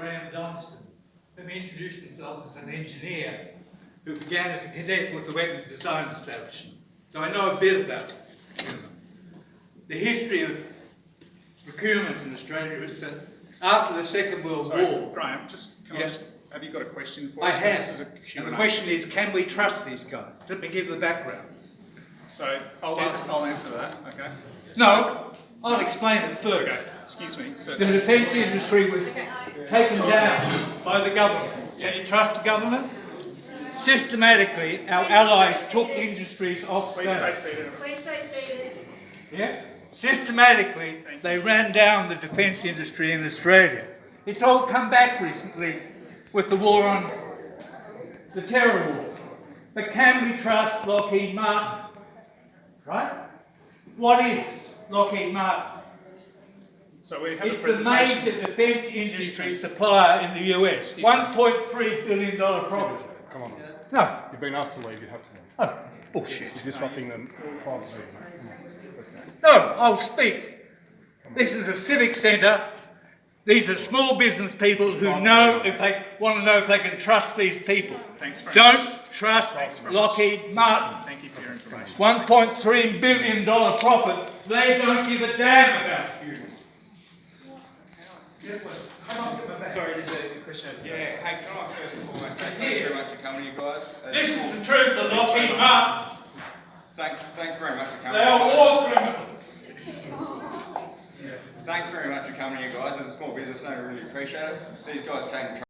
Graham Dunstan. Let me introduce myself as an engineer who began as a cadet with the Weapons Design Establishment. So I know a bit about procurement. The history of procurement in Australia is that after the Second World Sorry, War, Graham, just, can I just, have you got a question for I us? is have. the question is, can we trust these guys? Let me give the background. So I'll ask, I'll answer that, okay? No, I'll explain it Okay, first. excuse me, so, The defence industry was taken down by the government. Can you trust the government? Systematically, our allies took industries off please stay stage. seated. Please stay seated. Yeah? Systematically, they ran down the defence industry in Australia. It's all come back recently with the war on the terror war. But can we trust Lockheed Martin? Right? What is Lockheed Martin? So we have a It's the major defence industry supplier in the US. $1.3 billion profit. Come on. No, You've been asked to leave, you have to leave. oh, bullshit. You're disrupting the private meeting. Come on, let's go. No, I'll speak. This is a civic centre. These are small business people who know if they want to know if they can trust these people. Thanks very Don't much. trust Thanks very much. Lockheed Martin. Thank you for your information. $1.3 billion profit. They don't give a damn about you. Sorry, there's a question. over Yeah, here. hey, can I first and foremost say thanks very much for coming, you guys. Uh, This is the truth of Lockheed Martin. Thanks, thanks very much for coming. They coming. are war criminals. Thanks very much for coming, you guys. As a small business owner, I really appreciate it. These guys came and